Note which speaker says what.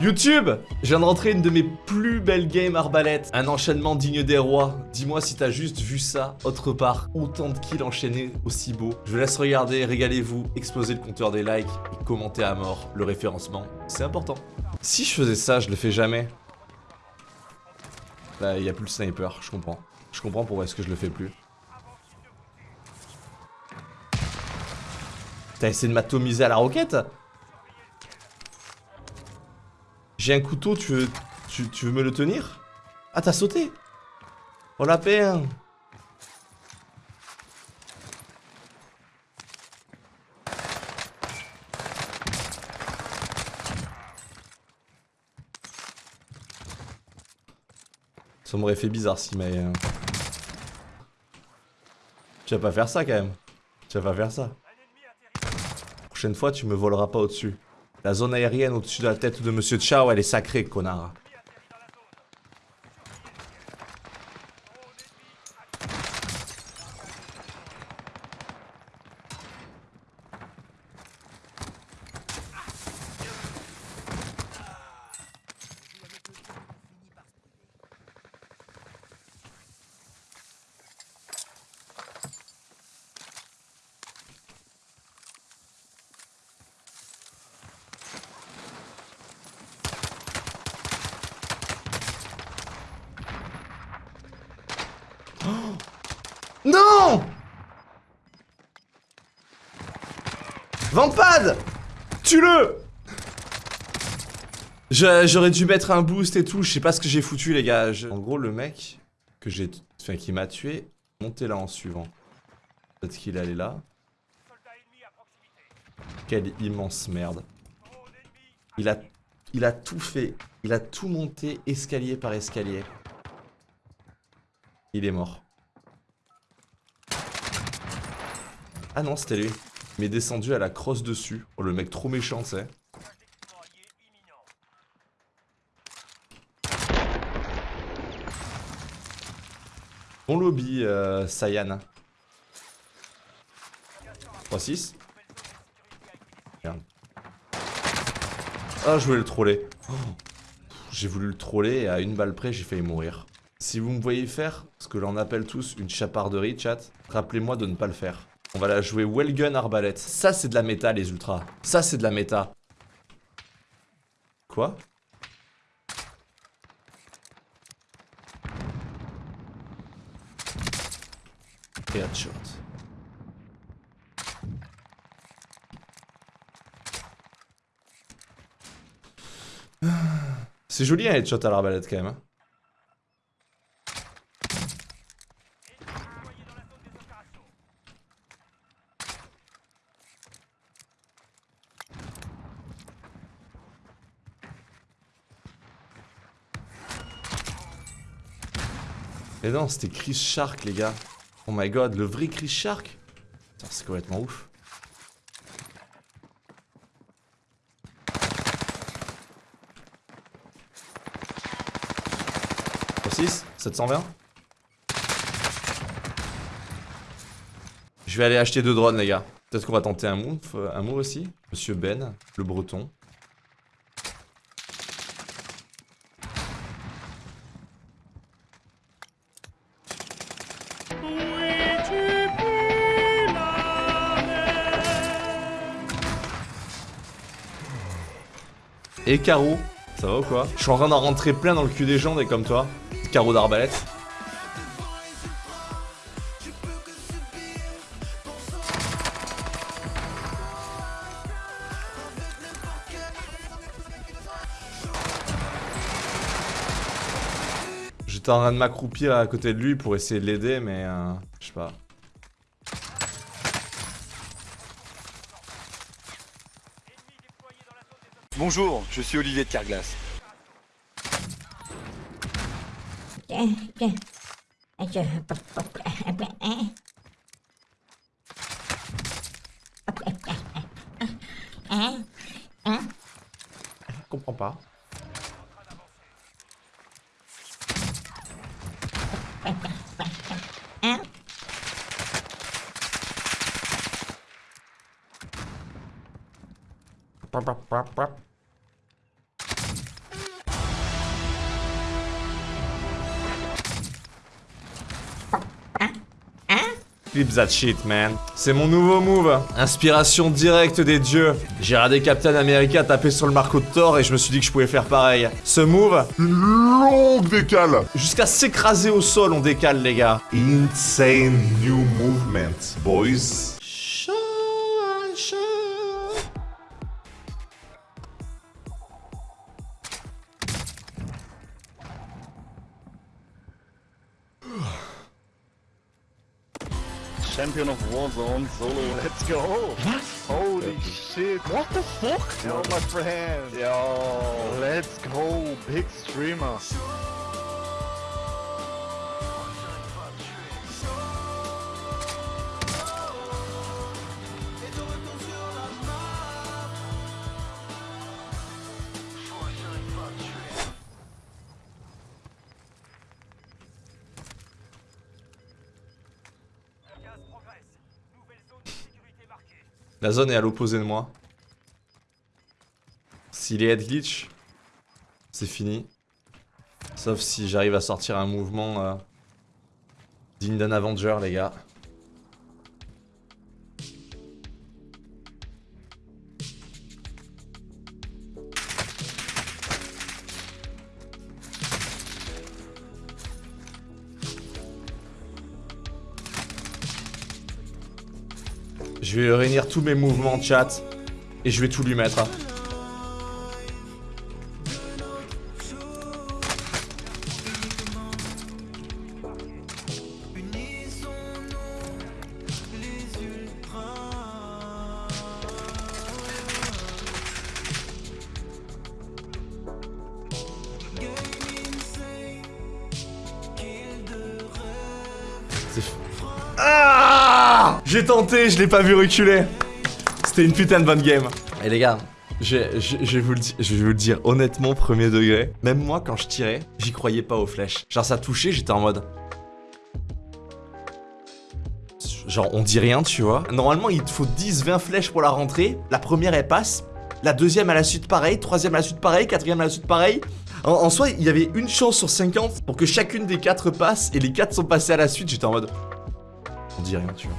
Speaker 1: YouTube Je viens de rentrer une de mes plus belles games arbalète. Un enchaînement digne des rois. Dis-moi si t'as juste vu ça autre part. Autant de kills enchaînés aussi beau. Je vous laisse regarder, régalez-vous, explosez le compteur des likes et commentez à mort le référencement. C'est important. Si je faisais ça, je le fais jamais. Bah, il y a plus le sniper, je comprends. Je comprends pourquoi est-ce que je le fais plus. T'as essayé de m'atomiser à la roquette? J'ai un couteau, tu veux, tu, veux me le tenir? Ah, t'as sauté? Oh la peine Ça m'aurait fait bizarre si mais... Euh, tu vas pas faire ça quand même. Tu vas pas faire ça. Prochaine fois, tu me voleras pas au-dessus. La zone aérienne au-dessus de la tête de Monsieur Chao, elle est sacrée, connard. Non Vampad Tue-le J'aurais dû mettre un boost et tout, je sais pas ce que j'ai foutu les gars. En gros le mec que j'ai, enfin, qui m'a tué, montez là en suivant. Peut-être qu'il allait là. Quelle immense merde. Il a, il a tout fait. Il a tout monté escalier par escalier. Il est mort. Ah non, c'était lui. Il m'est descendu à la crosse dessus. Oh, le mec trop méchant, tu sais. Bon lobby, euh, Sayan. 3-6. Merde. Ah, je voulais le troller. Oh. J'ai voulu le troller et à une balle près, j'ai failli mourir. Si vous me voyez faire ce que l'on appelle tous une chaparderie, chat, rappelez-moi de ne pas le faire. On va la jouer Wellgun Arbalète. Ça, c'est de la méta, les ultras. Ça, c'est de la méta. Quoi? Headshot. C'est joli un headshot à l'arbalète quand même. Mais non, c'était Chris Shark, les gars. Oh my god, le vrai Chris Shark C'est complètement ouf. Pour 6 720 Je vais aller acheter deux drones, les gars. Peut-être qu'on va tenter un move, euh, un move aussi. Monsieur Ben, le breton. Et Caro, ça va ou quoi Je suis en train d'en rentrer plein dans le cul des gens, des comme toi. Caro d'arbalète. J'étais en train de m'accroupir à côté de lui pour essayer de l'aider, mais euh, je sais pas.
Speaker 2: Bonjour, je suis Olivier de Carglass.
Speaker 1: Je comprends pas. Flip that shit, man. C'est mon nouveau move. Inspiration directe des dieux. J'ai regardé Captain America taper sur le marco de Thor et je me suis dit que je pouvais faire pareil. Ce move,
Speaker 3: Une longue décale.
Speaker 1: jusqu'à s'écraser au sol, on décale, les gars.
Speaker 3: Insane new movement, boys.
Speaker 4: Champion of Warzone solo, let's go! What? Holy shit! What the fuck? Yo, my friend! Yo, let's go! Big streamer!
Speaker 1: La zone est à l'opposé de moi. S'il est head glitch, c'est fini. Sauf si j'arrive à sortir un mouvement euh, digne d'un Avenger, les gars. Je vais réunir tous mes mouvements chat et je vais tout lui mettre. Ah J'ai tenté, je l'ai pas vu reculer. C'était une putain de bonne game. Et les gars, je, je- je vais vous le di- je vais vous le dire honnêtement, premier degré. Même moi, quand je tirais, j'y croyais pas aux flèches. Genre, ça touchait, j'étais en mode. Genre, on dit rien, tu vois. Normalement, il te faut 10-20 flèches pour la rentrée. La première, elle passe. La deuxième à la suite, pareil. Troisième à la suite, pareil. Quatrième à la suite, pareil. En, en soi, il y avait une chance sur 50 pour que chacune des quatre passe. Et les quatre sont passés à la suite. J'étais en mode. On dit rien, tu vois.